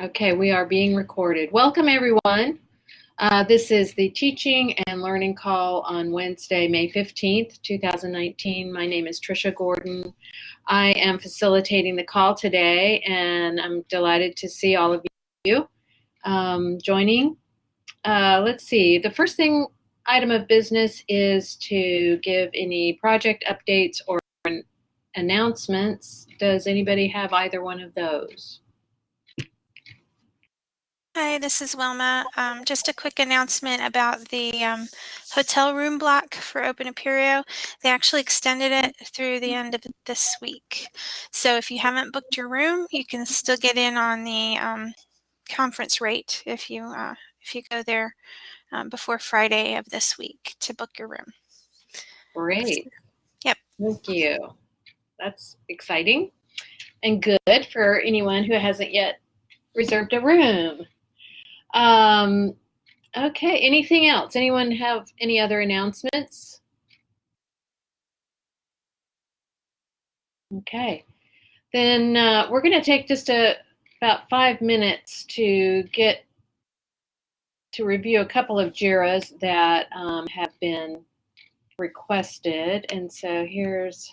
Okay, we are being recorded. Welcome, everyone. Uh, this is the teaching and learning call on Wednesday, May 15th, 2019. My name is Trisha Gordon. I am facilitating the call today, and I'm delighted to see all of you um, joining. Uh, let's see, the first thing item of business is to give any project updates or announcements. Does anybody have either one of those? Hi, this is Wilma. Um, just a quick announcement about the um, hotel room block for Open Apereo. They actually extended it through the end of this week. So if you haven't booked your room, you can still get in on the um, conference rate if you uh, if you go there um, before Friday of this week to book your room. Great. Yep. Thank you. That's exciting and good for anyone who hasn't yet reserved a room. Um, okay, anything else? Anyone have any other announcements? Okay, then uh, we're going to take just a, about five minutes to get to review a couple of JIRAs that um, have been requested. And so here's,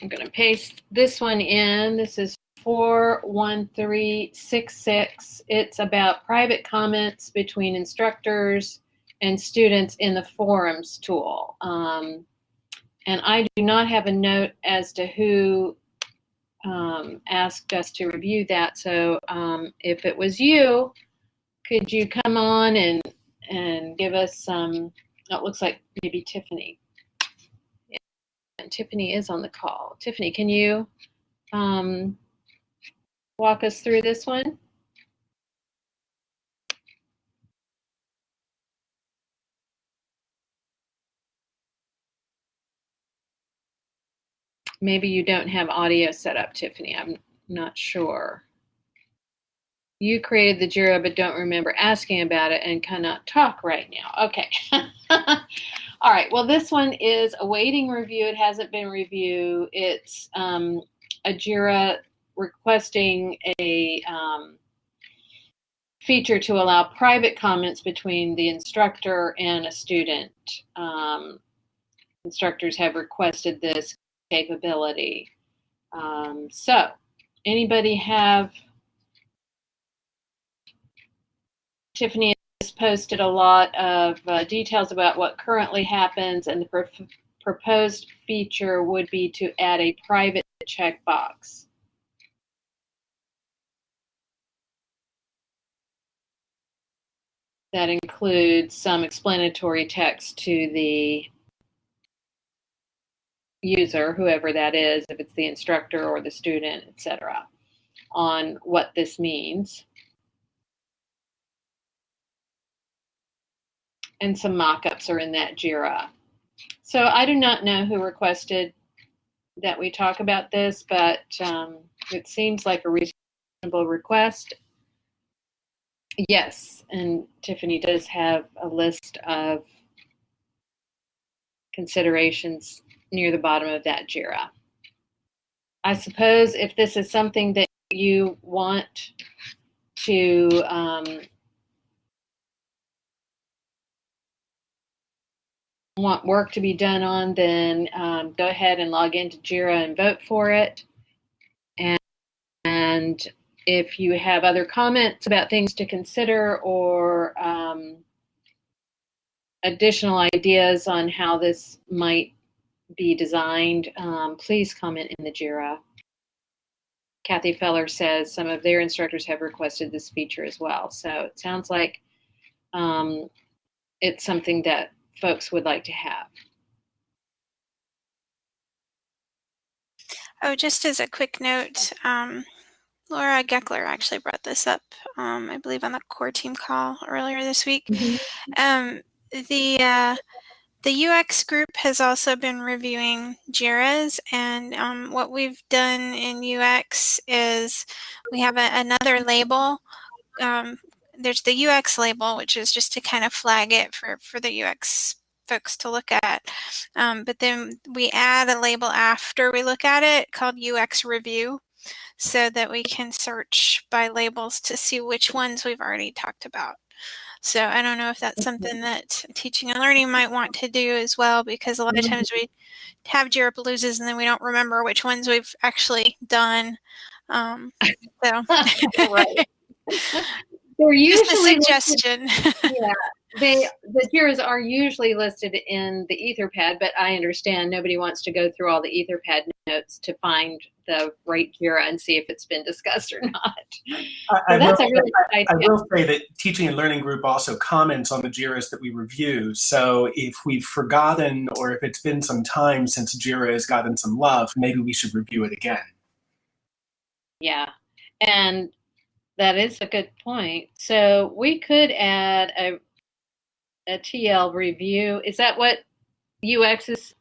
I'm going to paste this one in. This is 41366. It's about private comments between instructors and students in the forums tool. Um, and I do not have a note as to who um, asked us to review that. So um, if it was you, could you come on and, and give us some, it looks like maybe Tiffany. And Tiffany is on the call. Tiffany, can you um, walk us through this one? Maybe you don't have audio set up, Tiffany. I'm not sure. You created the JIRA but don't remember asking about it and cannot talk right now. Okay. All right. Well, this one is awaiting review. It hasn't been reviewed. It's um, a JIRA requesting a um, feature to allow private comments between the instructor and a student. Um, instructors have requested this capability. Um, so, anybody have? Tiffany has posted a lot of uh, details about what currently happens, and the pr proposed feature would be to add a private checkbox. That includes some explanatory text to the user, whoever that is, if it's the instructor or the student, etc., on what this means. And some mock-ups are in that JIRA. So I do not know who requested that we talk about this, but um, it seems like a reasonable request. Yes, and Tiffany does have a list of considerations near the bottom of that JIRA. I suppose if this is something that you want to um, want work to be done on, then um, go ahead and log into JIRA and vote for it. And, and if you have other comments about things to consider or um, additional ideas on how this might be designed, um, please comment in the JIRA. Kathy Feller says some of their instructors have requested this feature as well. So it sounds like um, it's something that folks would like to have. Oh, just as a quick note, um, Laura Geckler actually brought this up, um, I believe, on the core team call earlier this week. Mm -hmm. um, the uh, the UX group has also been reviewing JIRAs, and um, what we've done in UX is we have a, another label. Um, there's the UX label, which is just to kind of flag it for, for the UX folks to look at. Um, but then we add a label after we look at it called UX review so that we can search by labels to see which ones we've already talked about. So I don't know if that's something that teaching and learning might want to do as well, because a lot of times we have Jira loses and then we don't remember which ones we've actually done. Um, so, right. They're just a usually suggestion. yeah, they the Jiras are usually listed in the Etherpad, but I understand nobody wants to go through all the Etherpad notes to find the right Jira and see if it's been discussed or not. I, I that's will, a really good I will say that teaching and learning group also comments on the JIRAs that we review. So if we've forgotten or if it's been some time since JIRA has gotten some love, maybe we should review it again. Yeah, and that is a good point. So we could add a a TL review. Is that what UX's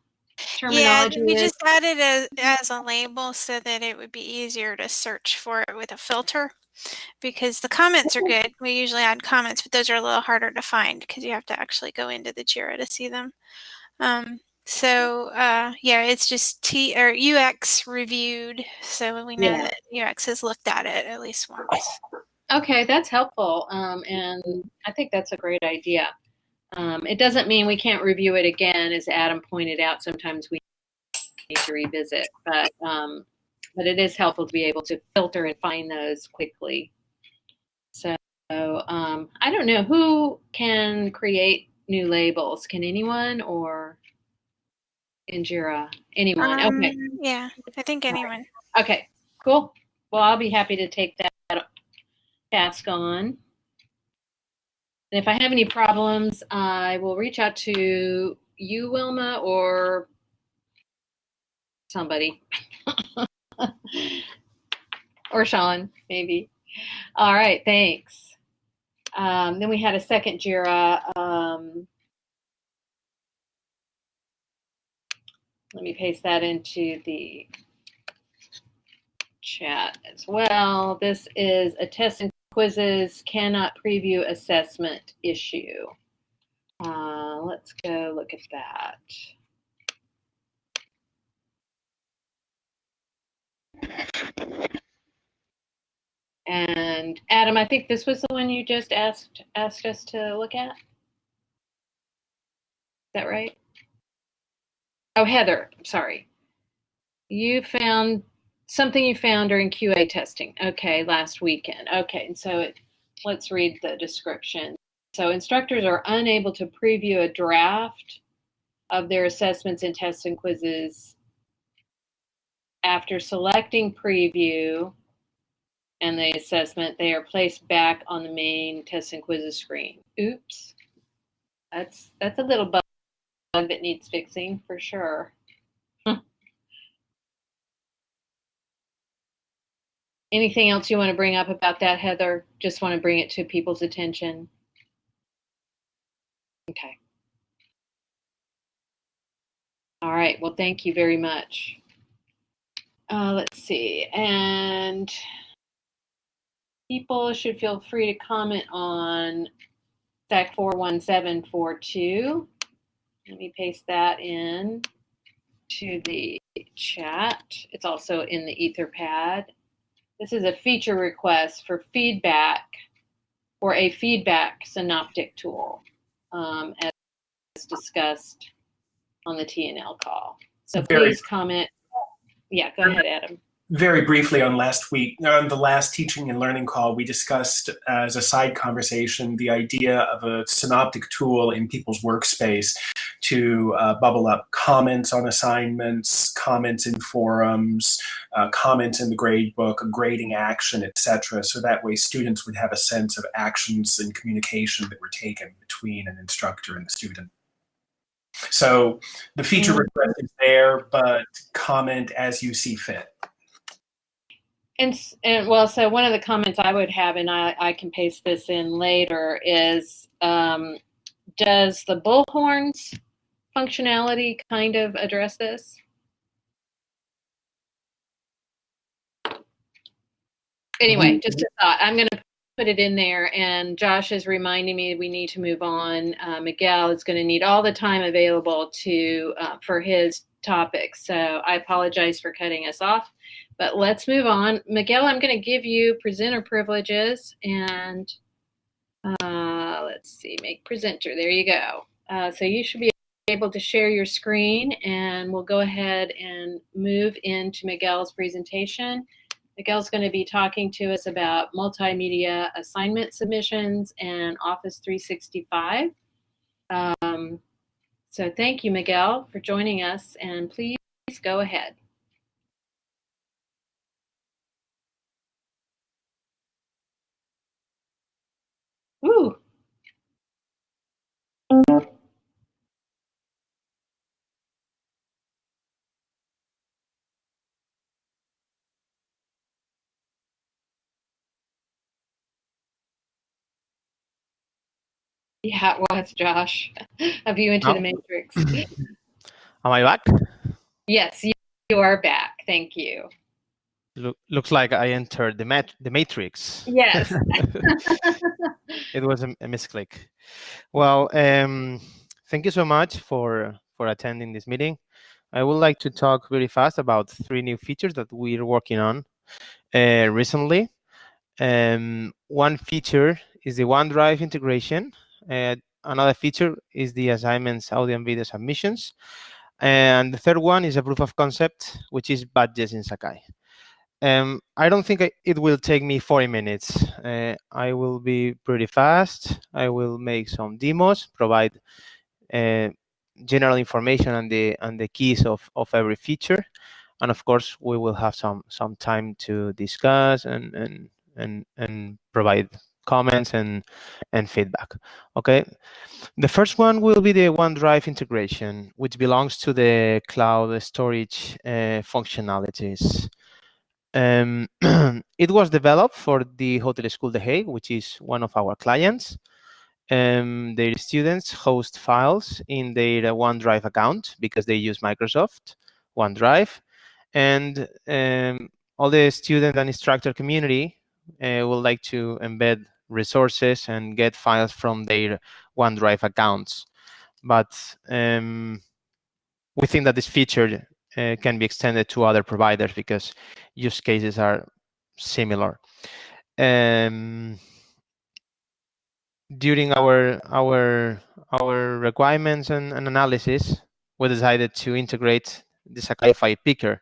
yeah, we is? just added it as a label so that it would be easier to search for it with a filter. Because the comments are good. We usually add comments, but those are a little harder to find because you have to actually go into the Jira to see them. Um, so uh, yeah, it's just T or UX reviewed, so we know Yeah. that UX has looked at it at least once. Okay, that's helpful, um, and I think that's a great idea. Um, it doesn't mean we can't review it again, as Adam pointed out. Sometimes we need to revisit, but um, but it is helpful to be able to filter and find those quickly. So um, I don't know who can create new labels. Can anyone or in Jira? Anyone? okay. Um, Yeah, I think anyone. Okay, cool. Well, I'll be happy to take that task on. And if I have any problems, I will reach out to you, Wilma, or somebody. or Sean, maybe. All right, thanks. Um, then we had a second JIRA. Um, let me paste that into the chat as well. This is a test quizzes cannot preview assessment issue. Uh, let's go look at that. And Adam, I think this was the one you just asked asked us to look at. Is that right? Oh, Heather, sorry. You found something you found during QA testing. Okay, last weekend. Okay, and so it, let's read the description. So instructors are unable to preview a draft of their assessments and tests and quizzes after selecting preview and the assessment, they are placed back on the main tests and quizzes screen. Oops. That's that's a little bug that needs fixing for sure. Anything else you want to bring up about that, Heather? Just want to bring it to people's attention. Okay. All right. Well, thank you very much. Uh, let's see. And people should feel free to comment on SAK 41742. Let me paste that in to the chat. It's also in the Etherpad. This is a feature request for feedback for a feedback synoptic tool, um, as discussed on the TNL call. So please comment. Yeah, go ahead, Adam. Very briefly on last week on the last teaching and learning call we discussed as a side conversation the idea of a synoptic tool in people's workspace to uh, bubble up comments on assignments comments in forums uh, comments in the grade book a grading action etc so that way students would have a sense of actions and communication that were taken between an instructor and the student so the feature Mhm. request is there but comment as you see fit And, and well, so one of the comments I would have, and I, I can paste this in later, is um, does the bullhorns functionality kind of address this? Anyway, just a thought. I'm going to put it in there, and Josh is reminding me we need to move on. Uh, Miguel is going to need all the time available to uh, for his topic, so I apologize for cutting us off. But let's move on. Miguel, I'm going to give you presenter privileges, and uh, let's see, make presenter. There you go. Uh, so you should be able to share your screen, and we'll go ahead and move into Miguel's presentation. Miguel's going to be talking to us about multimedia assignment submissions and Office 365. Um, so thank you, Miguel, for joining us, and please go ahead. Ooh. Yeah, it was, Josh. Have you into Oh. the matrix? Am I back? yes, you, you are back. Thank you. Look, looks like I entered the mat the matrix. Yes. it was a, a misclick. Well, um, thank you so much for for attending this meeting. I would like to talk very fast about three new features that we're working on uh, recently. Um, one feature is the OneDrive integration. Uh, another feature is the assignments, audio and video submissions. And the third one is a proof of concept, which is badges in Sakai. Um, I don't think it will take me 40 minutes. Uh, I will be pretty fast. I will make some demos, provide uh, general information and the and the keys of, of every feature, and of course we will have some some time to discuss and and and, and provide comments and and feedback. Okay, the first one will be the OneDrive integration, which belongs to the cloud storage uh, functionalities. Um, it was developed for the Hotel School The Hague, which is one of our clients. Um, their students host files in their OneDrive account because they use Microsoft OneDrive. And um, all the student and instructor community uh, would like to embed resources and get files from their OneDrive accounts. But um, we think that this feature uh, can be extended to other providers because use cases are similar. Um, during our our our requirements and, and, analysis, we decided to integrate the Sakai picker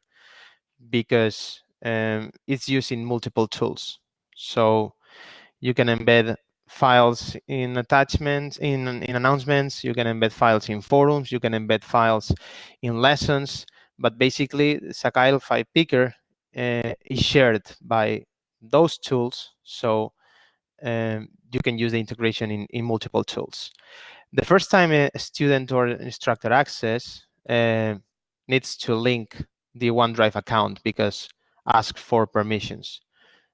because um, it's used in multiple tools. So you can embed files in attachments, in, in announcements, you can embed files in forums, you can embed files in lessons, but basically Sakai file picker uh, is shared by those tools. So um, you can use the integration in, in multiple tools. The first time a student or instructor access uh, needs to link the OneDrive account because ask for permissions.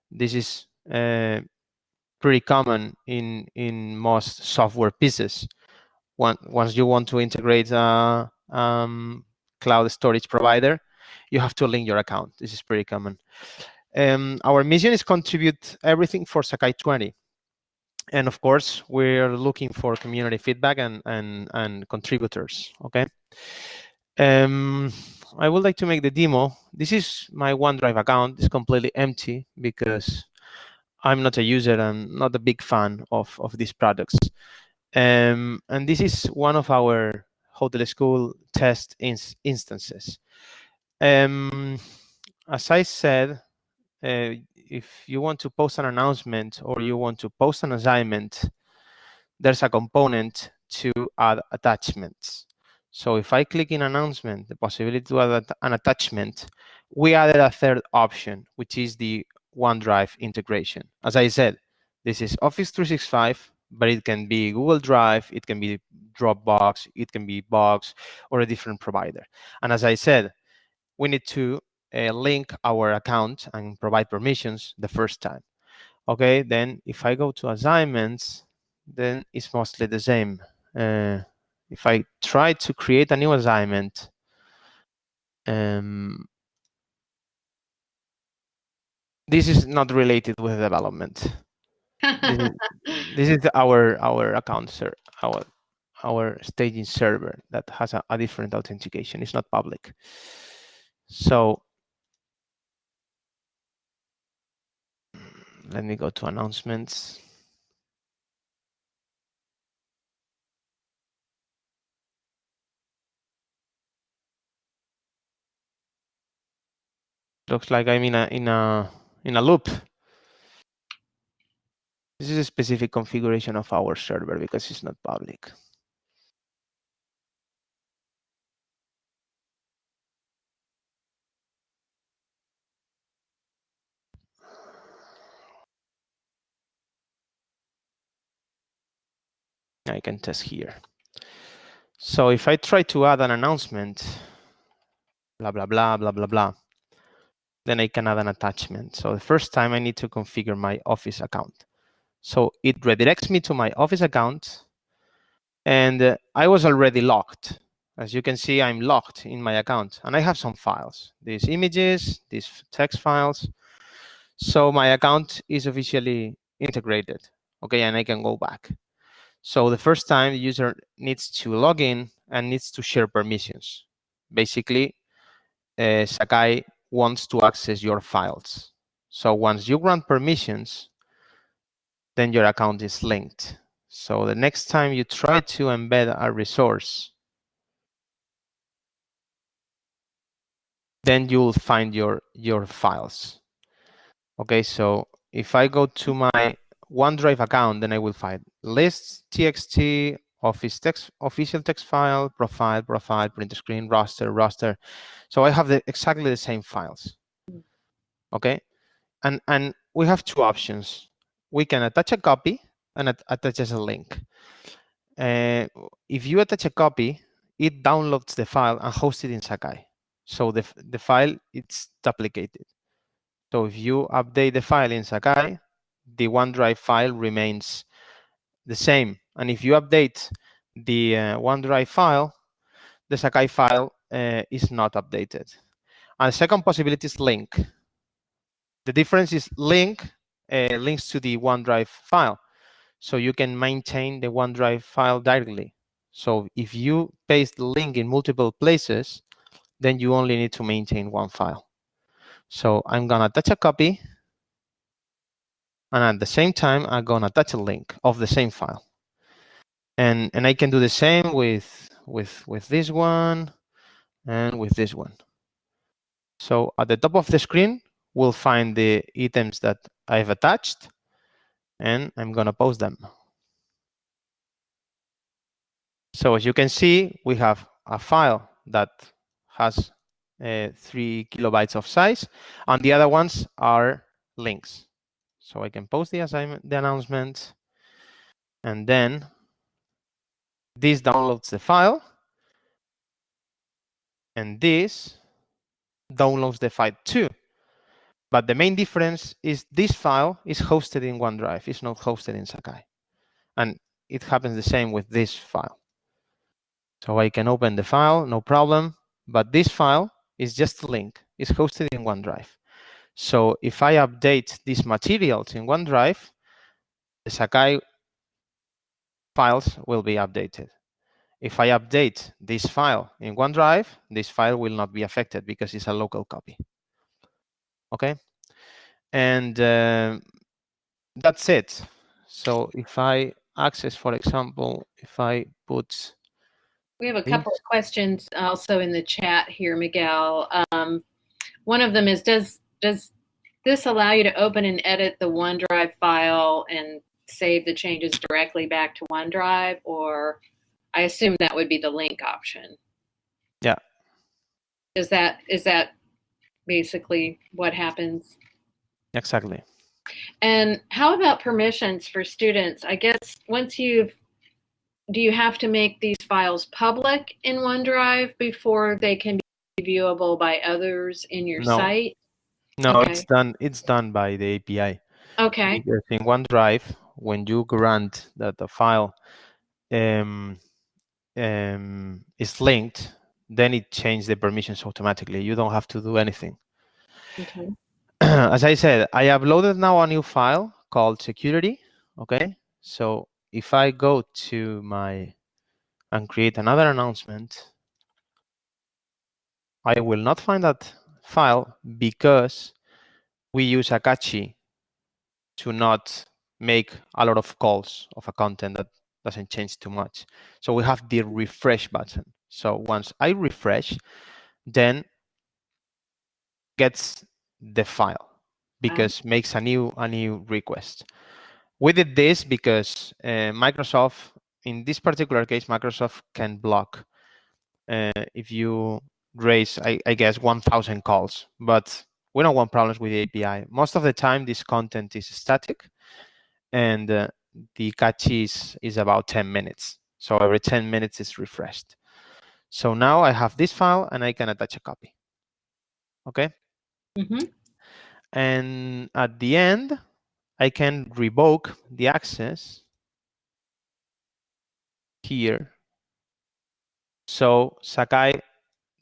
This is uh, pretty common in, in most software pieces. Once you want to integrate a um, cloud storage provider, you have to link your account. This is pretty common. Um, our mission is contribute everything for Sakai 20 and of course we're looking for community feedback and and, and contributors okay um, i would like to make the demo this is my onedrive account it's completely empty because i'm not a user and not a big fan of of these products um, and this is one of our hotel school test ins instances um, as i said uh, if you want to post an announcement or you want to post an assignment, there's a component to add attachments. So if I click in announcement, the possibility to add an attachment, we added a third option, which is the OneDrive integration. As I said, this is Office 365, but it can be Google Drive, it can be Dropbox, it can be Box, or a different provider. And as I said, we need to uh, link our account and provide permissions the first time. Okay, then if I go to assignments, then it's mostly the same. Uh, if I try to create a new assignment, um, this is not related with development. This is, this is our our account, sir. Our our staging server that has a, a different authentication. It's not public. So let me go to announcements. Looks like I'm in a in a in a loop. This is a specific configuration of our server because it's not public. I can test here. So if I try to add an announcement, blah, blah, blah, blah, blah, blah, then I can add an attachment. So the first time I need to configure my Office account. So it redirects me to my Office account and uh, I was already locked. As you can see, I'm locked in my account and I have some files, these images, these text files. So my account is officially integrated. Okay, and I can go back. So the first time the user needs to log in and needs to share permissions. Basically, uh, Sakai wants to access your files. So once you grant permissions, then your account is linked. So the next time you try to embed a resource, then you'll find your, your files. Okay, so if I go to my OneDrive account, then I will find lists, txt, office text, official text file, profile, profile, print screen, roster, roster. So I have the, exactly the same files. Okay, and and we have two options. We can attach a copy and at, attach as a link. Uh, if you attach a copy, it downloads the file and hosts it in Sakai. So the the file it's duplicated. So if you update the file in Sakai, the OneDrive file remains the same. And if you update the uh, OneDrive file, the Sakai file uh, is not updated. And the second possibility is link. The difference is link uh, links to the OneDrive file. So you can maintain the OneDrive file directly. So if you paste the link in multiple places, then you only need to maintain one file. So I'm gonna attach a copy and at the same time, I'm gonna attach a link of the same file. And, and I can do the same with, with, with this one and with this one. So at the top of the screen, we'll find the items that I've attached and I'm gonna post them. So as you can see, we have a file that has uh, three kilobytes of size and the other ones are links. So I can post the assignment, the announcement, and then this downloads the file, and this downloads the file too. But the main difference is this file is hosted in OneDrive. It's not hosted in Sakai. And it happens the same with this file. So I can open the file, no problem. But this file is just a link. It's hosted in OneDrive. So if I update these materials in OneDrive, the Sakai files will be updated. If I update this file in OneDrive, this file will not be affected because it's a local copy. Okay, and uh, that's it. So if I access, for example, if I put we have a couple of questions also in the chat here, Miguel. Um, one of them is, does does this allow you to open and edit the OneDrive file and save the changes directly back to OneDrive? Or I assume that would be the link option. Yeah. Is that is that basically what happens? Exactly. And how about permissions for students? I guess once you've do you have to make these files public in OneDrive before they can be viewable by others in your no. site? No, okay. it's done. It's done by the API. Okay. Because in OneDrive, when you grant that the file um, um, is linked, then it changes the permissions automatically. You don't have to do anything. Okay. As I said, I uploaded now a new file called security. Okay, so if I go to my and create another announcement, I will not find that file because we use a cache to not make a lot of calls of a content that doesn't change too much. So we have the refresh button. So once I refresh, then gets the file because makes a new a new request. We did this because uh, Microsoft, in this particular case, Microsoft can block uh, if you raise, I, I guess, 1,000 calls, but we don't want problems with the API. Most of the time, this content is static, and uh, the cache is, is about 10 minutes. So every 10 minutes is refreshed. So now I have this file, and I can attach a copy. Okay. Mm -hmm. And at the end, I can revoke the access here. So Sakai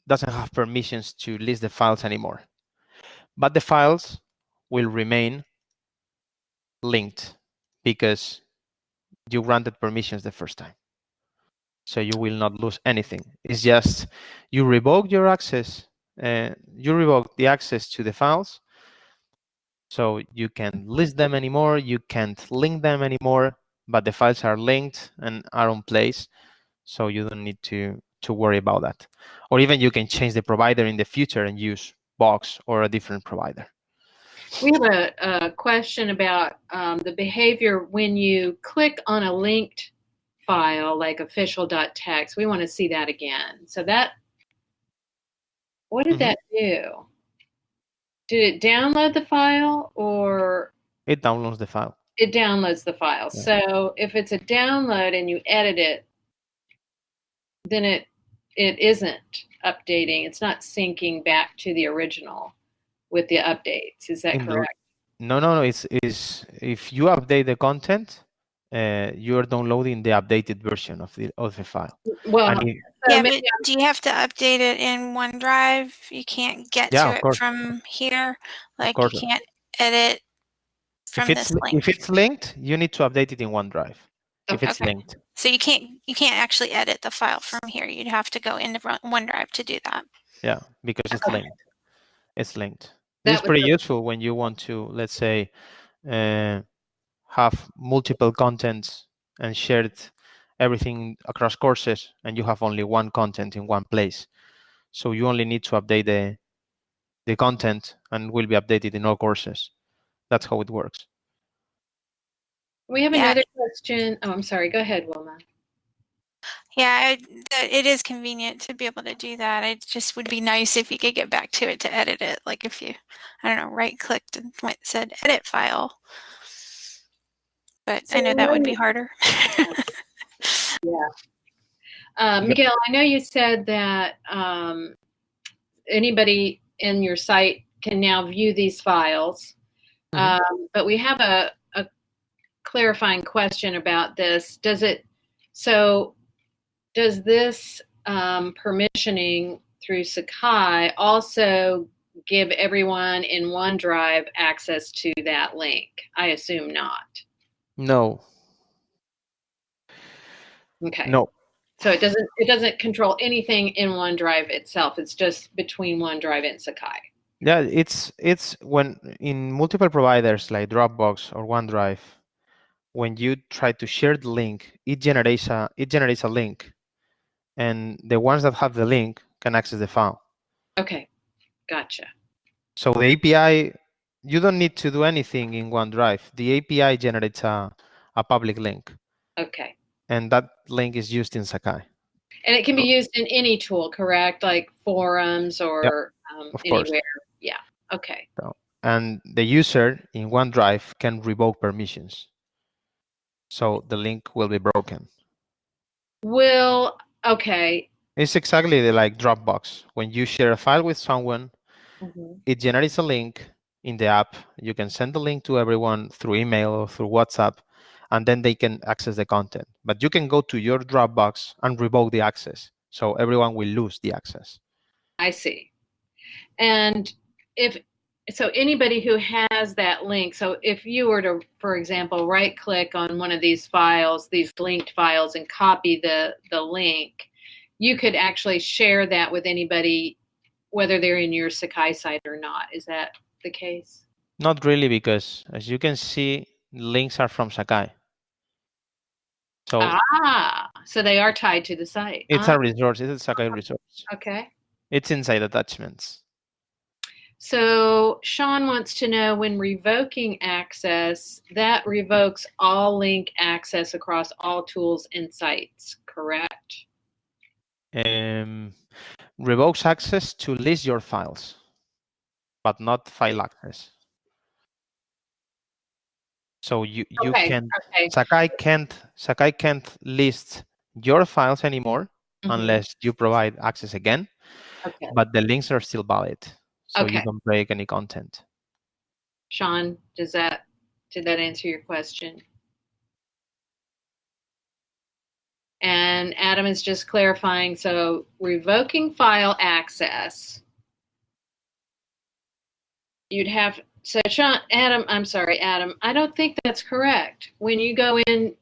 doesn't have permissions to list the files anymore. But the files will remain linked because you granted permissions the first time. So you will not lose anything. It's just you revoke your access, uh, you revoke the access to the files. So you can list them anymore, you can't link them anymore, but the files are linked and are on place. So you don't need to, to worry about that. Or even you can change the provider in the future and use Box or a different provider. We have a, a question about um, the behavior when you click on a linked file like official.txt. We want to see that again. So that, what did mm -hmm. that do? Did it download the file or? It downloads the file. It downloads the file. Yeah. So if it's a download and you edit it, then it it isn't updating. It's not syncing back to the original with the updates. Is that correct? No, no, no. It's is if you update the content, uh, you are downloading the updated version of the of the file. Well, it, yeah, but do you have to update it in OneDrive? You can't get yeah, to it course. from here. Like you can't edit from if it's, this link. If it's linked, you need to update it in OneDrive. Okay. If it's linked. So you can't you can't actually edit the file from here. You'd have to go into OneDrive to do that. Yeah, because it's okay. linked. It's linked. That it's pretty useful when you want to, let's say, uh, have multiple contents and shared everything across courses, and you have only one content in one place. So you only need to update the the content, and will be updated in all courses. That's how it works. We have yeah. another question. Oh, I'm sorry. Go ahead, Wilma. Yeah, it is convenient to be able to do that. It just would be nice if you could get back to it to edit it. Like if you, I don't know, right clicked and went said edit file. But so I know that would be harder. yeah. Uh, Miguel, I know you said that um, anybody in your site can now view these files, mm -hmm. um, but we have a, clarifying question about this. Does it, so does this um, permissioning through Sakai also give everyone in OneDrive access to that link? I assume not. No. Okay. No. So it doesn't it doesn't control anything in OneDrive itself. It's just between OneDrive and Sakai. Yeah, it's it's when in multiple providers like Dropbox or OneDrive, when you try to share the link, it generates a it generates a link, and the ones that have the link can access the file. Okay, gotcha. So the API, you don't need to do anything in OneDrive. The API generates a, a public link. Okay. And that link is used in Sakai. And it can be used in any tool, correct? Like forums or yep, um, anywhere. Course. Yeah. Okay. So, and the user in OneDrive can revoke permissions so the link will be broken. Will, okay. It's exactly the, like Dropbox. When you share a file with someone, mm -hmm. it generates a link in the app. You can send the link to everyone through email or through WhatsApp, and then they can access the content. But you can go to your Dropbox and revoke the access. So everyone will lose the access. I see. And if so anybody who has that link, so if you were to, for example, right click on one of these files, these linked files and copy the, the link, you could actually share that with anybody, whether they're in your Sakai site or not. Is that the case? Not really, because as you can see, links are from Sakai. So Ah, so they are tied to the site. it's Ah, a resource, it's a Sakai resource. okay. It's inside attachments. So Sean wants to know when revoking access, that revokes all link access across all tools and sites, correct? Um, revokes access to list your files, but not file access. So you, you Okay, can Okay. Sakai can't Sakai can't list your files anymore mhm, unless you provide access again, Okay. but the links are still valid. So you Okay. don't break any content. Sean, does that, did that answer your question? And Adam is just clarifying, so revoking file access. You'd have, so Sean, Adam, I'm sorry, Adam, I don't think that's correct. When you go in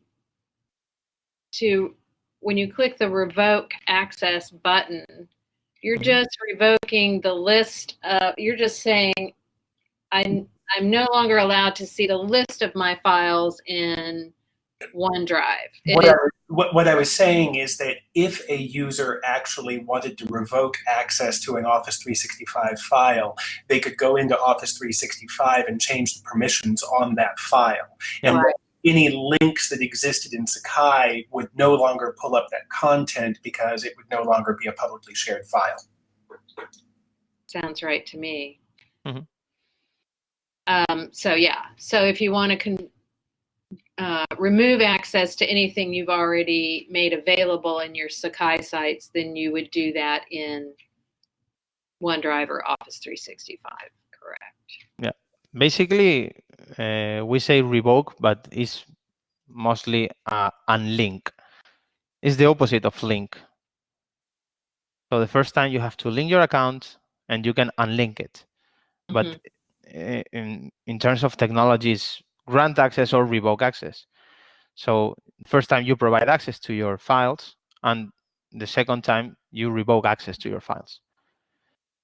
to, when you click the revoke access button, you're Mhm. just revoking the list of, you're just saying, I'm, I'm no longer allowed to see the list of my files in OneDrive. What I, what, what I was saying is that if a user actually wanted to revoke access to an Office 365 file, they could go into Office 365 and change the permissions on that file. And Right. Any links that existed in Sakai would no longer pull up that content because it would no longer be a publicly shared file. Sounds right to me. Mhm. Um, so yeah, so if you want to con- uh, remove access to anything you've already made available in your Sakai sites, then you would do that in OneDrive or Office 365. Correct. Yeah, basically, uh, we say revoke, but it's mostly uh, unlink. It's the opposite of link. So the first time you have to link your account and you can unlink it. But Mhm. uh, in, in terms of technologies, grant access or revoke access. So first time you provide access to your files and the second time you revoke access to your files.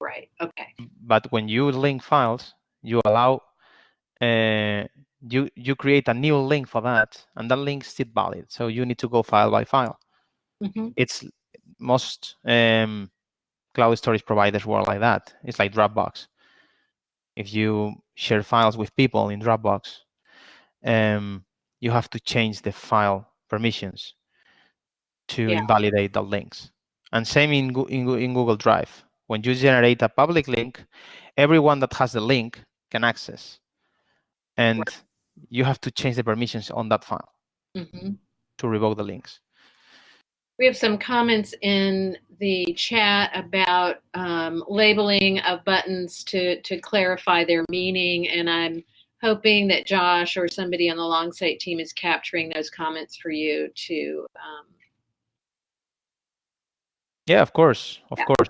right. Okay. But when you link files, you allow uh, you you create a new link for that, and that link is still valid. So you need to go file by file. hmm It's most um, cloud storage providers work like that. It's like Dropbox. If you share files with people in Dropbox, um, you have to change the file permissions to Yeah. invalidate the links. And same in, in, in Google Drive. When you generate a public link, everyone that has the link can access. And you have to change the permissions on that file hmm to revoke the links. We have some comments in the chat about um, labeling of buttons to, to clarify their meaning, and I'm hoping that Josh or somebody on the long Longsight team is capturing those comments for you to. Um, Yeah, of course, of Yeah. course.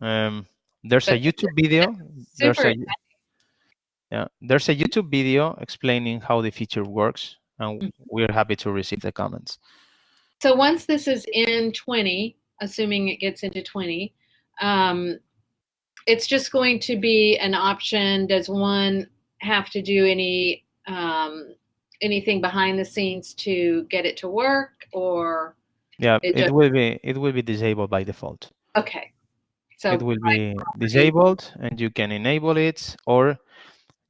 Um, there's a YouTube video. There's super a yeah, there's a YouTube video explaining how the feature works, and Mhm. we're happy to receive the comments. So once this is in 20, assuming it gets into 20, um, it's just going to be an option. Does one have to do any um, anything behind the scenes to get it to work, or Yeah, It it, will be it will be disabled by default. okay? So it will be disabled, and you can enable it, or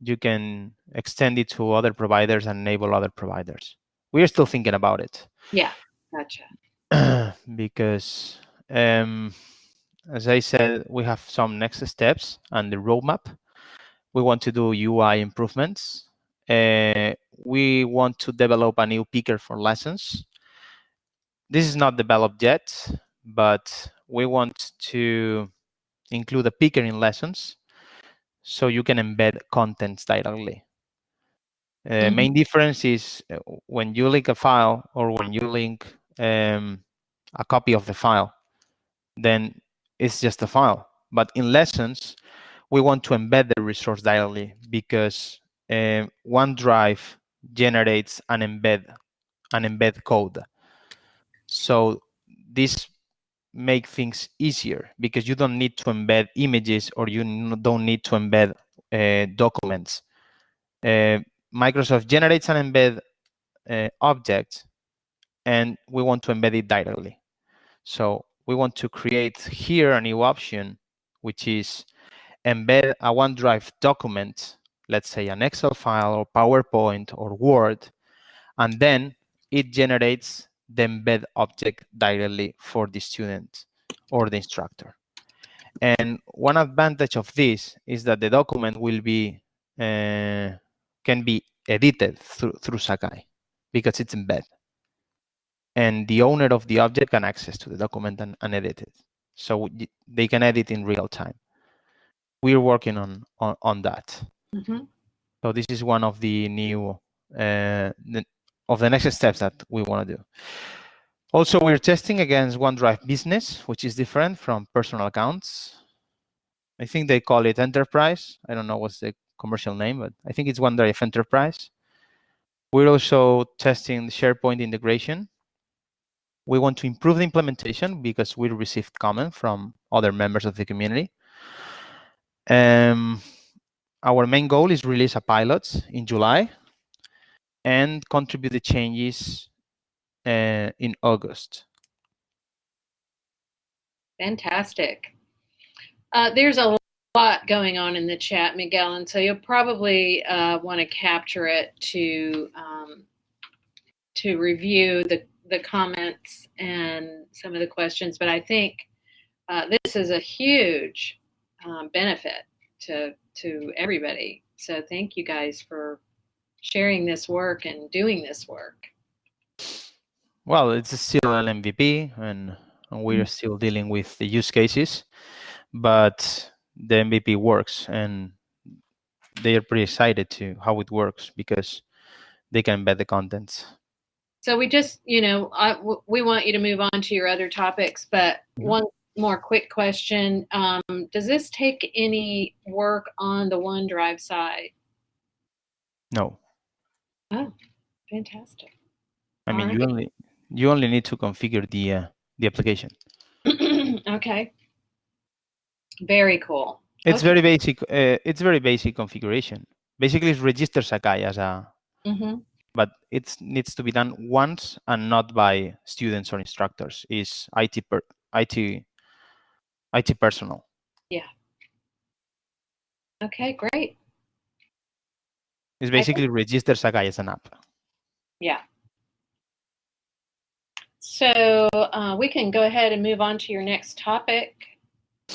you can extend it to other providers and enable other providers. We are still thinking about it. yeah, gotcha. because um, as I said, we have some next steps and the roadmap. We want to do UI improvements. Uh, we want to develop a new picker for lessons. This is not developed yet, but we want to include a picker in lessons so you can embed contents directly. Uh, Mhm. Main difference is uh, when you link a file or when you link um, a copy of the file, then it's just a file. But in lessons, we want to embed the resource directly because uh, OneDrive generates an embed, an embed code. So this make things easier because you don't need to embed images or you don't need to embed uh, documents. Uh, Microsoft generates an embed uh, object and we want to embed it directly. So we want to create here a new option, which is embed a OneDrive document, let's say an Excel file or PowerPoint or Word, and then it generates the embed object directly for the student or the instructor. And one advantage of this is that the document will be uh, can be edited through, through Sakai because it's embed. And the owner of the object can access to the document and, and edit it. So they can edit in real time. We're working on, on, on that. Mm -hmm. So this is one of the new, uh, the, of the next steps that we want to do. Also, we're testing against OneDrive Business, which is different from personal accounts. I think they call it Enterprise. I don't know what's the commercial name, but I think it's OneDrive Enterprise. We're also testing the SharePoint integration. We want to improve the implementation because we received comment from other members of the community. Um, our main goal is release a pilot in July and contribute the changes uh, in August. Fantastic. Uh, there's a lot going on in the chat, Miguel, and so you'll probably uh, want to capture it to um, to review the the comments and some of the questions. But I think uh, this is a huge um, benefit to to everybody. So thank you guys for sharing this work and doing this work. Well, it's still an MVP, and, and we're mm-hmm. still dealing with the use cases, but the MVP works, and they are pretty excited to how it works because they can embed the contents. So we just, you know, I, we want you to move on to your other topics, but mm-hmm. one more quick question: um, Does this take any work on the OneDrive side? No. Oh, fantastic! I mean, you only you only need to configure the uh, the application. okay. Very cool. It's okay. very basic. Uh, it's very basic configuration. Basically, it registers Sakai as a, mm-hmm. but it needs to be done once and not by students or instructors. Is IT per, IT IT personnel. Yeah. Okay, great. It's basically think, register Sakai as an app. Yeah. So uh, we can go ahead and move on to your next topic.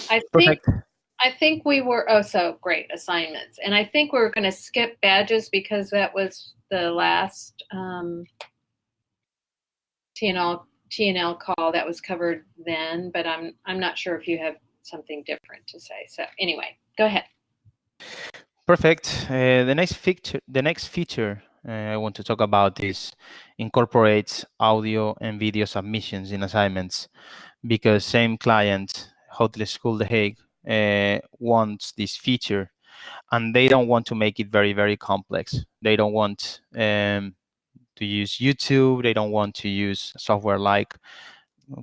I think Perfect. I think we were oh so great assignments, and I think we are going to skip badges because that was the last um, TNL TNL call that was covered then. But I'm I'm not sure if you have something different to say. So anyway, go ahead. Perfect. Uh, the next feature the next feature uh, I want to talk about is incorporates audio and video submissions in assignments because same client, Hotel School The Hague, uh, wants this feature and they don't want to make it very, very complex. They don't want um, to use YouTube. They don't want to use software like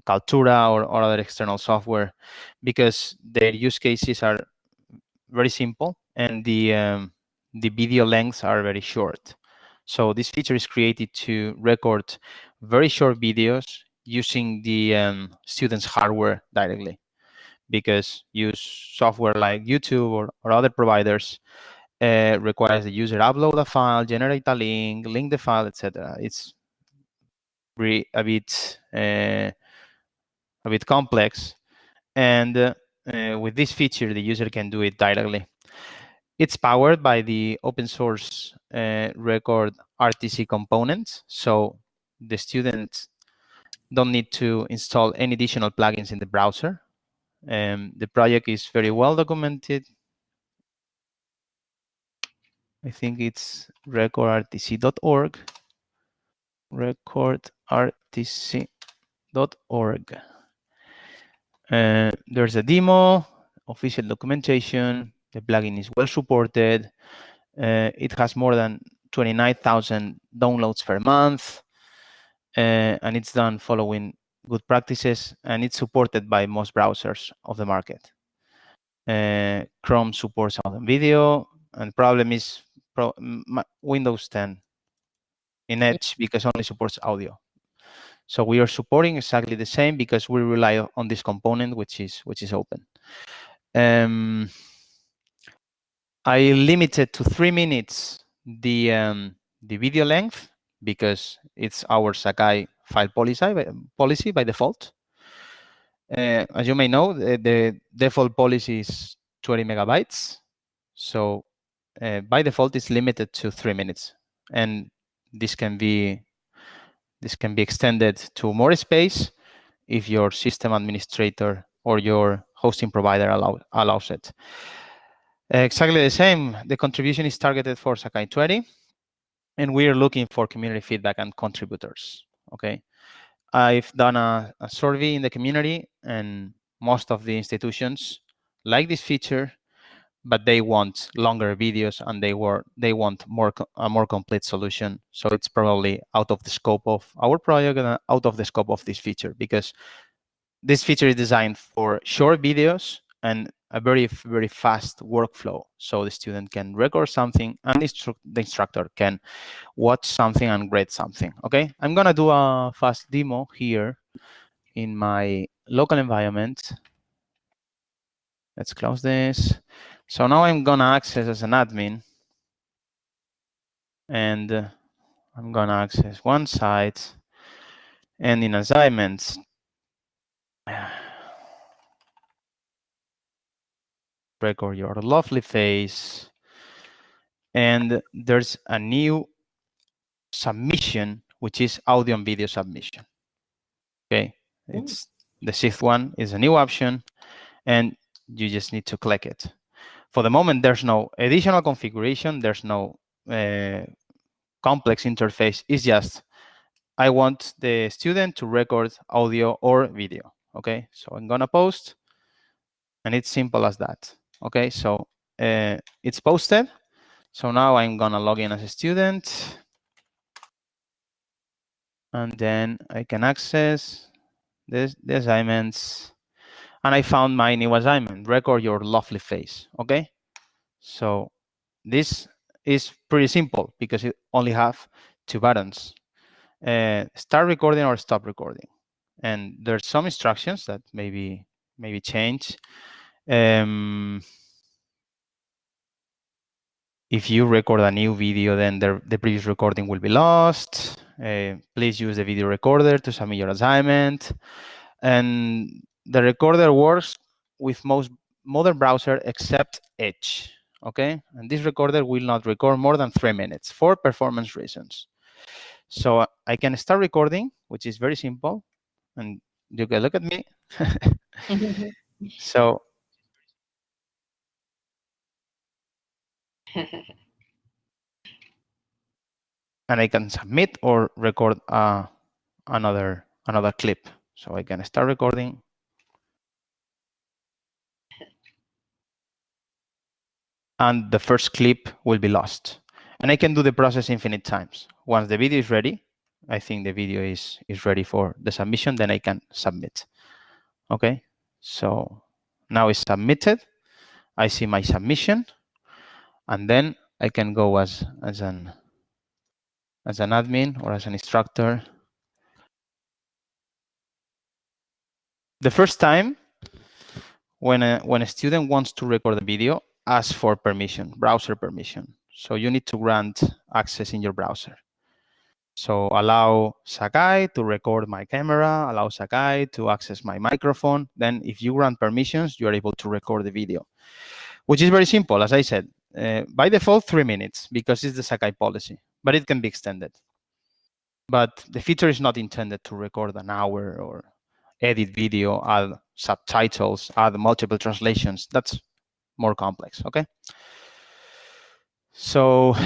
Kaltura or, or other external software because their use cases are very simple and the um, the video lengths are very short. So this feature is created to record very short videos using the um, student's hardware directly because use software like YouTube or, or other providers uh, requires the user upload a file, generate a link, link the file, etc. It's a bit uh, a bit complex, and uh, with this feature, the user can do it directly. It's powered by the open source uh, record RTC components. So the students don't need to install any additional plugins in the browser. Um, the project is very well documented. I think it's recordrtc.org. Recordrtc.org. Uh, there's a demo, official documentation, The plugin is well supported. Uh, it has more than 29,000 downloads per month, uh, and it's done following good practices, and it's supported by most browsers of the market. Uh, Chrome supports audio and video, and problem is pro Windows 10 in Edge because only supports audio. So we are supporting exactly the same because we rely on this component, which is which is open. Um, I limited to three minutes the um, the video length because it's our Sakai file policy by, policy by default. Uh, as you may know, the, the, default policy is 20 megabytes. So uh, by default, it's limited to three minutes, and this can be this can be extended to more space if your system administrator or your hosting provider allow, allows it. Exactly the same. The contribution is targeted for Sakai 20, and we are looking for community feedback and contributors. Okay, I've done a, a survey in the community, and most of the institutions like this feature but they want longer videos and they were they want more a more complete solution so it's probably out of the scope of our project and out of the scope of this feature because this feature is designed for short videos and a very very fast workflow so the student can record something and the instructor can watch something and grade something okay? I'm gonna do a fast demo here in my local environment. Let's close this. So now I'm gonna access as an admin and uh, I'm gonna access one site and in assignments record your lovely face and there's a new submission which is audio and video submission okay it's the sixth one is a new option and you just need to click it for the moment, there's no additional configuration. There's no uh, complex interface. It's just, I want the student to record audio or video. Okay, so I'm gonna post and it's simple as that. Okay, so uh, it's posted. So now I'm gonna log in as a student and then I can access this, the assignments and I found my new assignment, record your lovely face, okay? So this is pretty simple because it only have two buttons, uh, start recording or stop recording. And there's some instructions that maybe maybe change. Um, if you record a new video, then the, the previous recording will be lost. Uh, please use the video recorder to submit your assignment. And the recorder works with most modern browser except Edge. Okay, and this recorder will not record more than three minutes for performance reasons. So I can start recording, which is very simple, and you can look at me. so and I can submit or record uh, another another clip. So I can start recording and the first clip will be lost. And I can do the process infinite times. Once the video is ready, I think the video is, is ready for the submission, then I can submit. Okay, so now it's submitted. I see my submission, and then I can go as, as, an, as an admin or as an instructor. The first time when a, when a student wants to record a video, ask for permission, browser permission. So you need to grant access in your browser. So allow Sakai to record my camera, allow Sakai to access my microphone. Then if you grant permissions, you are able to record the video, which is very simple. As I said, uh, by default, three minutes because it's the Sakai policy, but it can be extended. But the feature is not intended to record an hour or edit video, add subtitles, add multiple translations. That's more complex, okay? So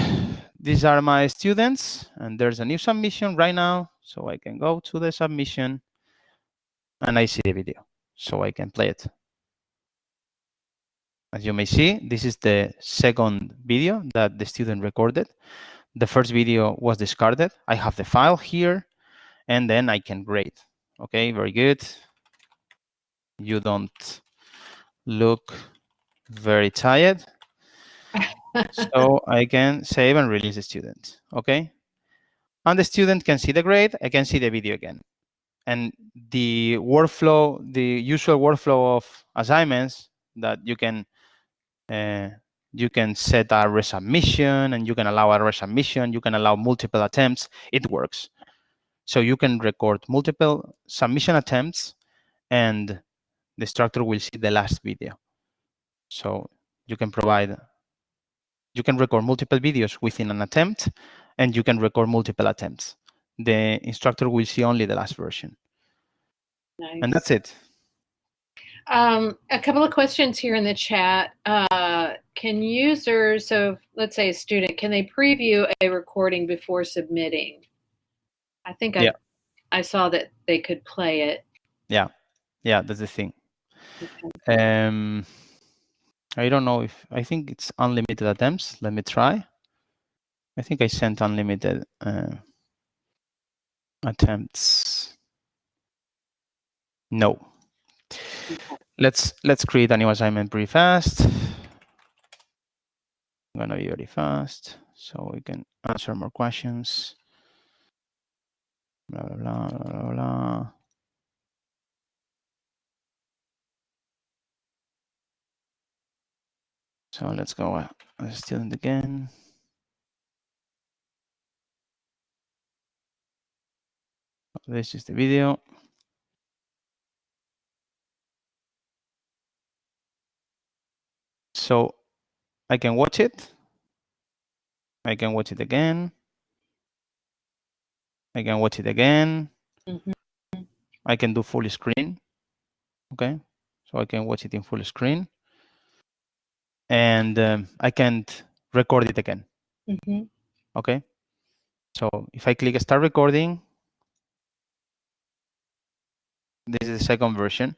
these are my students, and there's a new submission right now. So I can go to the submission, and I see the video. So I can play it. As you may see, this is the second video that the student recorded. The first video was discarded. I have the file here, and then I can grade. Okay, very good. You don't look very tired. so I can save and release the student. Okay. And the student can see the grade. I can see the video again. And the workflow, the usual workflow of assignments that you can uh, you can set a resubmission and you can allow a resubmission. You can allow multiple attempts. It works. So you can record multiple submission attempts and the instructor will see the last video. So you can provide, you can record multiple videos within an attempt and you can record multiple attempts. The instructor will see only the last version. Nice. And that's it. Um, a couple of questions here in the chat. Uh, can users, so let's say a student, can they preview a recording before submitting? I think I, Yeah. I saw that they could play it. Yeah, yeah, that's the thing. Okay. Um, I don't know if, I think it's unlimited attempts. Let me try. I think I sent unlimited uh, attempts. No. Let's let's create a new assignment pretty fast. I'm gonna be very fast so we can answer more questions. Blah blah blah blah blah. blah. So let's go uh, a student again. This is the video. So I can watch it. I can watch it again. I can watch it again. Mhm. I can do full screen. Okay. So I can watch it in full screen. And um, I can't record it again. Mhm. Okay. So if I click start recording, this is the second version.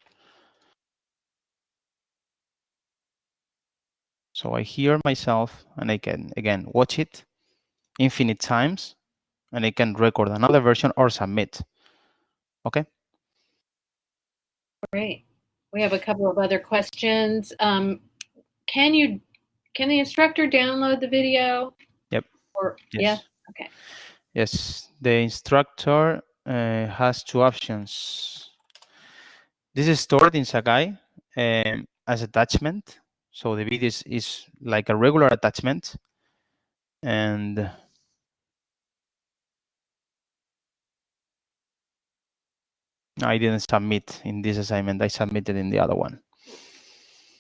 So I hear myself and I can again watch it infinite times and I can record another version or submit. Okay. Great. We have a couple of other questions. Um, can you, can the instructor download the video? Yep. Or, yeah, Yes. okay. Yes, the instructor uh, has two options. This is stored in Sakai um, as attachment. So the video is, is like a regular attachment. And I didn't submit in this assignment. I submitted in the other one.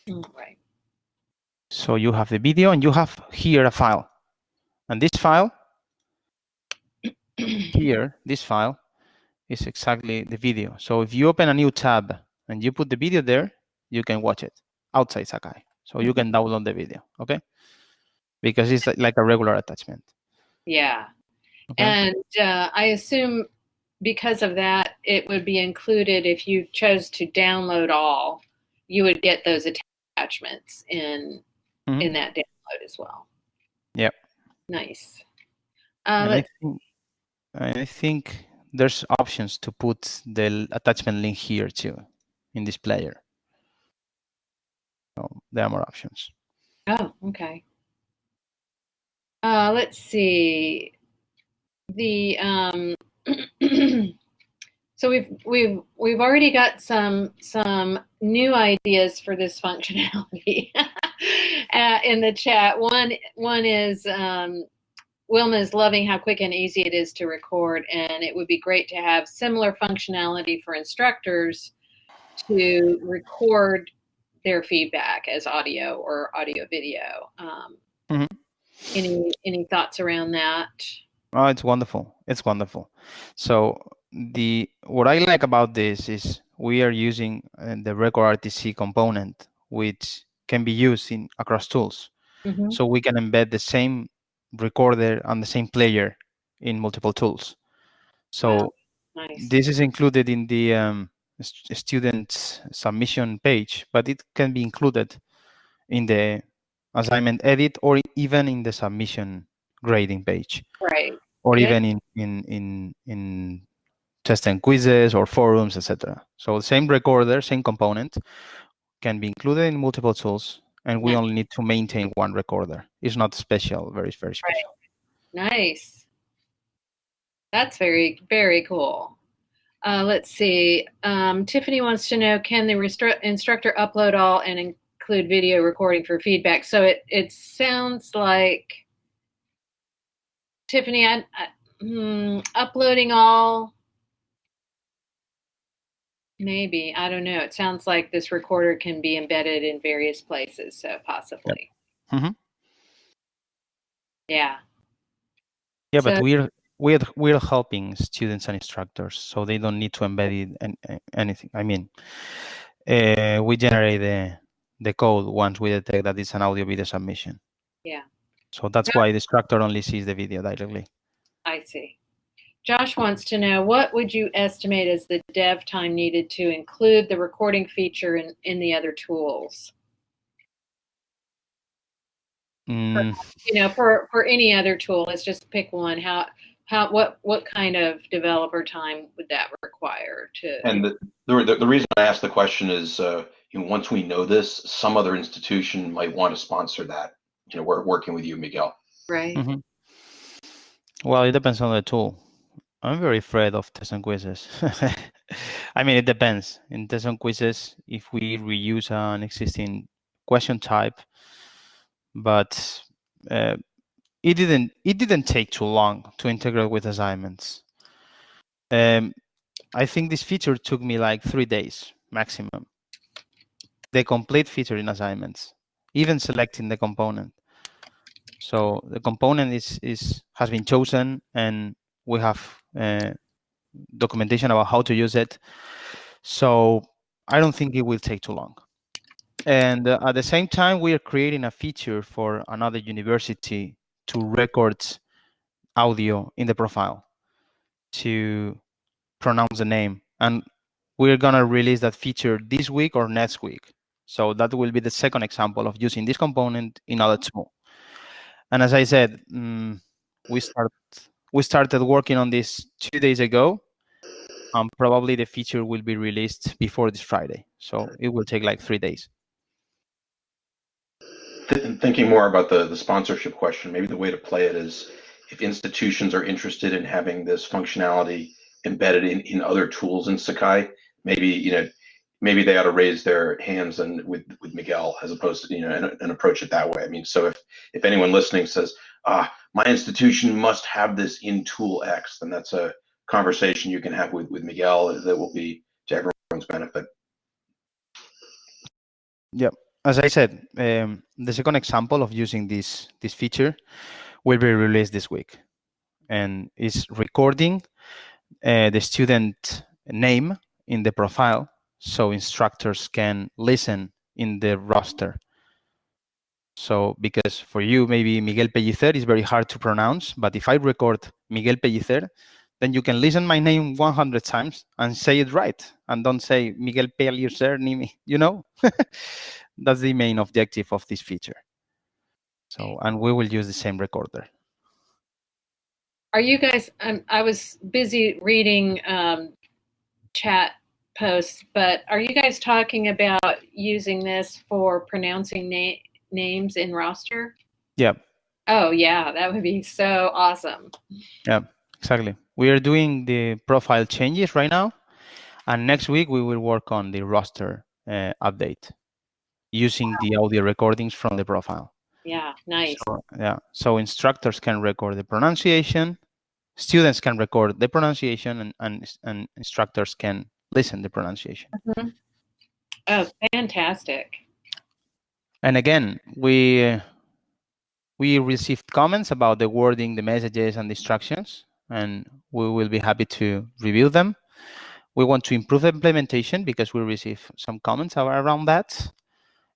Right. So you have the video and you have here a file. And this file here, this file is exactly the video. So if you open a new tab and you put the video there, you can watch it outside Sakai. So you can download the video, okay? Because it's like a regular attachment. Yeah. Okay? And uh, I assume because of that, it would be included if you chose to download all, you would get those attachments in Mhm. in that download as well. Yep. Nice. Uh, I think, I think there's options to put the attachment link here too in this player. So there are more options. oh, okay. Uh, let's see. The um, so we've we've we've already got some some new ideas for this functionality uh, in the chat. One one is um, Wilma is loving how quick and easy it is to record, and it would be great to have similar functionality for instructors to record their feedback as audio or audio video. Um, Mhm. Any any thoughts around that? Oh, it's wonderful. It's wonderful. So the what I like about this is we are using uh, the RecordRTC component, which can be used in across tools. Mhm. So we can embed the same recorder and the same player in multiple tools. So Wow. Nice. this is included in the um, student submission page, but it can be included in the assignment edit or even in the submission grading page Right. or Yeah. even in in in in test and quizzes or forums etc so the same recorder same component can be included in multiple tools and we Yeah. only need to maintain one recorder it's not special very very special Nice. That's very, very cool. Uh, let's see. Um, Tiffany wants to know, can the instructor upload all and include video recording for feedback? So it, it sounds like, Tiffany, I, I, hmm, uploading all, maybe, I don't know. It sounds like this recorder can be embedded in various places, so possibly. Mhm. Yeah. yeah but we're we're we're helping students and instructors so they don't need to embed it in, in anything i mean uh, we generate the the code once we detect that it's an audio video submission Yeah. so that's Yeah. why the instructor only sees the video directly I see. Josh wants to know what would you estimate as the dev time needed to include the recording feature in, in the other tools? Mm, You know, for, for any other tool, let's just pick one. How how what what kind of developer time would that require to And the, the, the reason I asked the question is, uh, you know, once we know this, some other institution might want to sponsor that. You know, we're working with you, Miguel. right? Mhm. Well, it depends on the tool. I'm very afraid of tests and quizzes. I mean, it depends. In tests and quizzes, if we reuse an existing question type, but uh, it didn't it didn't take too long to integrate with assignments. Um, I think this feature took me like three days maximum. The complete feature in assignments, even selecting the component. So the component is is has been chosen, and we have uh, documentation about how to use it. So I don't think it will take too long. And uh, at the same time, we are creating a feature for another university to record audio in the profile to pronounce the name. And we're gonna release that feature this week or next week. So that will be the second example of using this component in other tool. And as I said, mm, we start we started working on this two days ago. Um, probably the feature will be released before this Friday. So it will take like three days. Th- thinking more about the, the sponsorship question, maybe the way to play it is if institutions are interested in having this functionality embedded in, in other tools in Sakai, maybe, you know, maybe they ought to raise their hands and with, with Miguel as opposed to, you know, and, and approach it that way. I mean, so if, if anyone listening says, ah, my institution must have this in tool X, then that's a conversation you can have with, with Miguel that will be to everyone's benefit. As I said, um, the second example of using this this feature will be released this week, and is recording uh, the student name in the profile, so instructors can listen in the roster. So, because for you, maybe Miguel Pellicer is very hard to pronounce, but if I record Miguel Pellicer, then you can listen my name 100 times and say it right, and don't say Miguel Pellicer, you know. That's the main objective of this feature. So, and we will use the same recorder. Are you guys? Um, I was busy reading um, chat posts, but are you guys talking about using this for pronouncing na- names in roster? Yeah, Oh yeah, that would be so awesome. Yeah, exactly. We are doing the profile changes right now, and next week we will work on the roster uh, update using the audio recordings from the profile. Yeah, nice. So, yeah, so instructors can record the pronunciation, students can record the pronunciation, and, and, and instructors can listen the pronunciation. Mm-hmm. Oh, fantastic. And again, we we received comments about the wording, the messages, and the instructions, and we will be happy to review them. We want to improve the implementation because we receive some comments around that,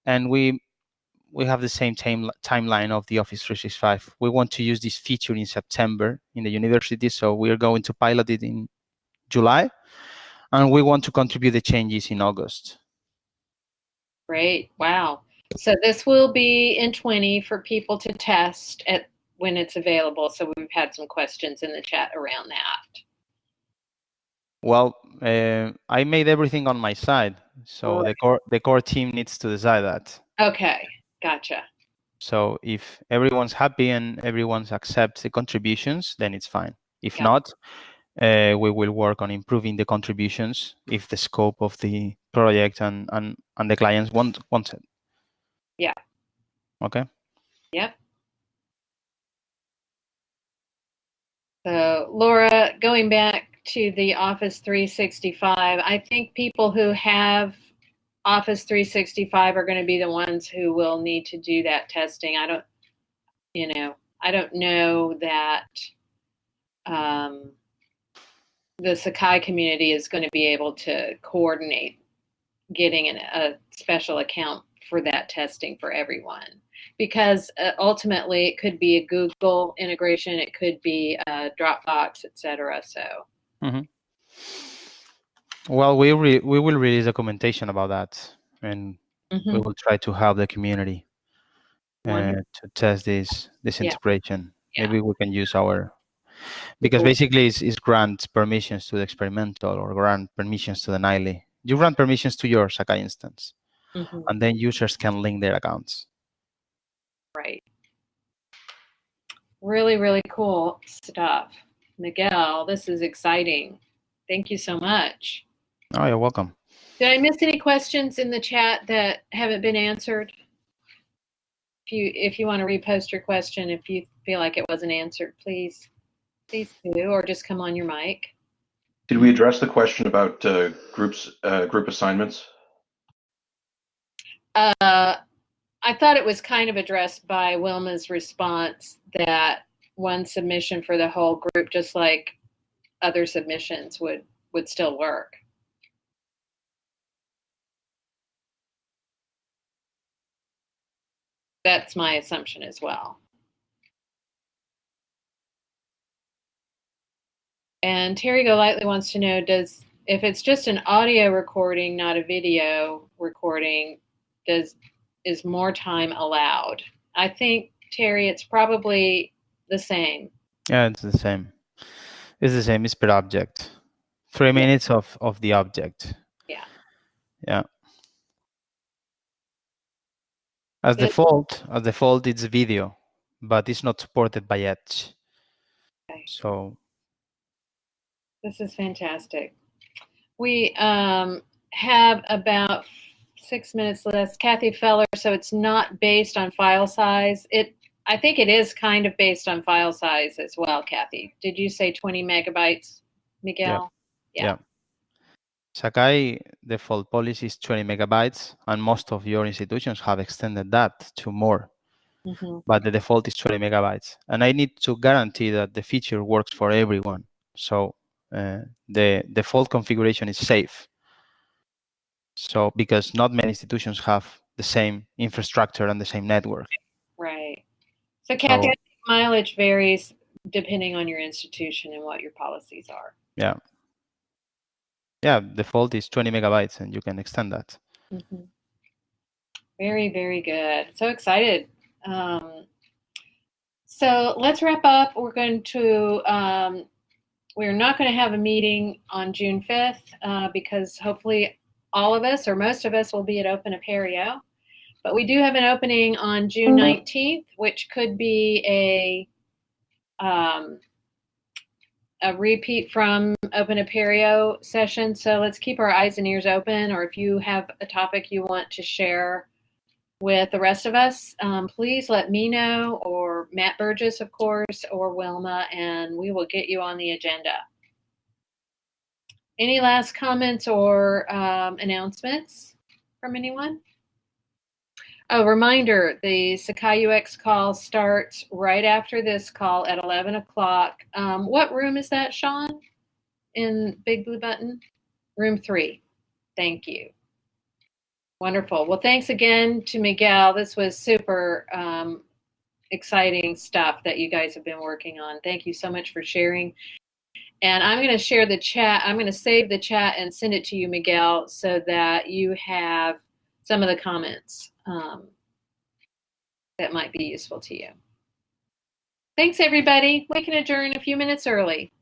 and we we have the same time timeline of the Office 365. We want to use this feature in September in the university, so we are going to pilot it in July, and we want to contribute the changes in August. Great. Wow. So this will be in 20 for people to test at when it's available. So we've had some questions in the chat around that. Well, uh, I made everything on my side, so Right. the core the core team needs to decide that. Okay, gotcha. So if everyone's happy and everyone's accepts the contributions, then it's fine. If Yeah. not, uh, we will work on improving the contributions if the scope of the project and and, and the clients want wants it. Yeah. Okay. Yep. So Laura, going back to the Office 365, I think people who have Office 365 are going to be the ones who will need to do that testing. I don't, you know, I don't know that um, the Sakai community is going to be able to coordinate getting an, a special account for that testing for everyone because uh, ultimately it could be a Google integration, it could be a Dropbox, etc. So Well, we re- we will release documentation about that, and we mhm, will try to help the community uh, to test this this Yeah. integration. Yeah. Maybe we can use our because Cool. basically it's, it's grant permissions to the experimental or grant permissions to the nightly. You grant permissions to your Sakai instance, mhm, and then users can link their accounts. right. Really, really cool stuff. Miguel, this is exciting. Thank you so much. Oh, you're welcome. Did I miss any questions in the chat that haven't been answered? If you if you want to repost your question, if you feel like it wasn't answered, please please do, or just come on your mic. Did we address the question about uh, groups, uh, group assignments? Uh, I thought it was kind of addressed by Wilma's response that one submission for the whole group, just like other submissions, would would still work. That's my assumption as well. And Terry Golightly wants to know does if it's just an audio recording, not a video recording, does is more time allowed? I think Terry, it's probably the same. Yeah, it's the same. It's the same. It's per object. Three minutes of of the object. Yeah. Yeah. As Good. default, as default, it's video, but it's not supported by Edge. Okay. So This is fantastic. We um, have about six minutes left. Kathy Feller, so it's not based on file size. It, I think it is kind of based on file size as well, Kathy. Did you say 20 megabytes, Miguel? Yeah. Sakai default policy is 20 megabytes, and most of your institutions have extended that to more. Mhm. But the default is 20 megabytes, and I need to guarantee that the feature works for everyone. So uh, the default configuration is safe. So because not many institutions have the same infrastructure and the same network. Right. So Kathy, So- think mileage varies depending on your institution and what your policies are. Yeah. Yeah, default is 20 megabytes, and you can extend that. Mhm. Very, very good. So excited. Um, so let's wrap up. We're going to, um, we're not going to have a meeting on June 5th uh, because hopefully all of us or most of us will be at Open Apereo. But we do have an opening on June 19th, which could be a um, a repeat from Open Apereo session. So let's keep our eyes and ears open. Or if you have a topic you want to share with the rest of us, um, please let me know, or Matt Burgess, of course, or Wilma, and we will get you on the agenda. Any last comments or um, announcements from anyone? A reminder, the Sakai UX call starts right after this call at 11 o'clock. Um, what room is that, Sean? In Big Blue Button? Room three. Thank you. Wonderful. Well, thanks again to Miguel. This was super um, exciting stuff that you guys have been working on. Thank you so much for sharing. And I'm going to share the chat. I'm going to save the chat and send it to you, Miguel, so that you have some of the comments um, that might be useful to you. Thanks, everybody. We can adjourn a few minutes early.